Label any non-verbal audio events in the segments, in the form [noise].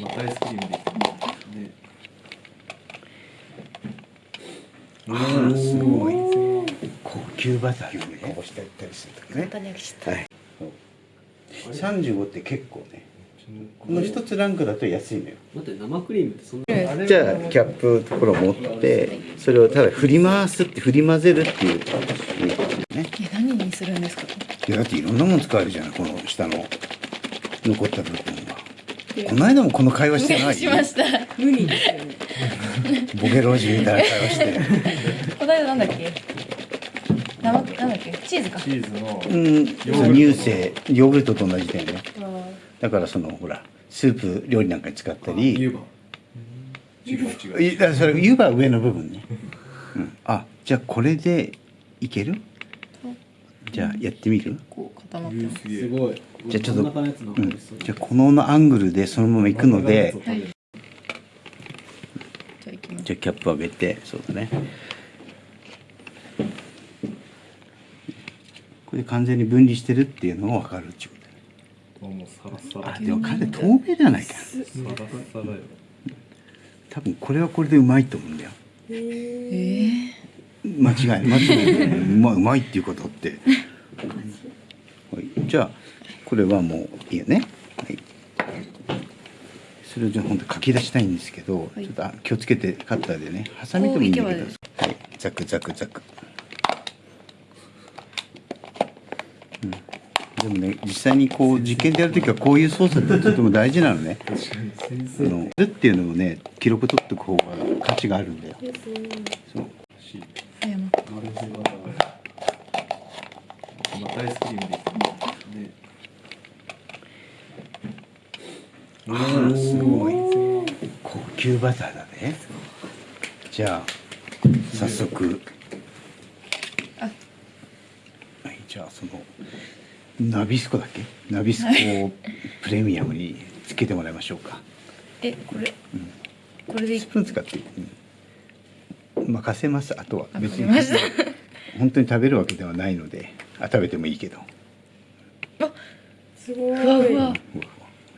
まあアイスクリームでいいねああすごい。高級バターでね。こぼしてやったりするときね簡単に開けちゃっはい35って結構ね。この一つランクだと安いのよ。待って生クリームってそんなじゃあキャップところを持ってそれをただ振り回すって振り混ぜるっていう。ねたえ何にするんですか？いやだっていろんなもの使えるじゃないこの下の。残った部分はこの間もこの会話してない？しました。無理ですよね。ボケ老人みたいな会話して。この間なんだっけ？生なんだっけ？チーズか。チーズのうん。乳製ヨーグルトと同じだよね。だからそのほらスープ料理なんかに使ったり。湯葉。違う違う。いだからそれ湯葉は上の部分ね、うん、あじゃあこれでいける？じゃあやってみる？こう固まってます。すごい。じゃあちょっとうん。じゃあこのアングルでそのまま行くので真ん中のやつを食べるじゃあい。じゃあキャップ上げてそうだね。これで完全に分離してるっていうのが分かるってこともうサラサラあでも彼透明じゃないか。多分これはこれでうまいと思うんだよ。え間違いない。間違いない。うまいうまいっていうことって。はいじゃあこれはもういいよね。はい。それをじゃあ本当書き出したいんですけど、はい。ちょっとあ気をつけてカッターでねハサミでもい。いんだけどはい。ザクザクザク、うん、でもね実際にこう実験でやるときはこういう操作ってとても大事なのね。確かに先あのるっていうのをね記録取っておく方が価値があるんだよ。そう。ー、あやまあアイスクリームでいいねああすごい。高級バターだね。じゃあ早速。あ。はいじゃあそのナビスコだっけ？ナビスコをプレミアムにつけてもらいましょうか。えこれ？これでいスプーン使って。いい、うん。任せます。あとは別に。本当に食べるわけではないので。あ食べてもいいけど。ふわふわ。うわ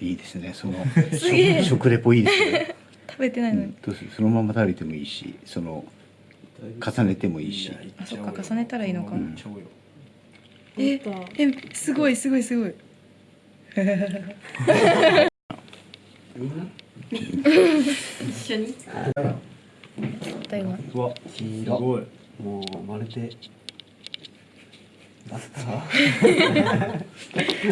いいですね。その [laughs] 食食レポいいですね。[laughs] 食べてないのに。どうする？そのまま食べてもいいしその重ねてもいいし。あそっか重ねたらいいのか。うよええすごいすごいすごい。一緒に。台湾うわすごい。もうまるでバスター [laughs]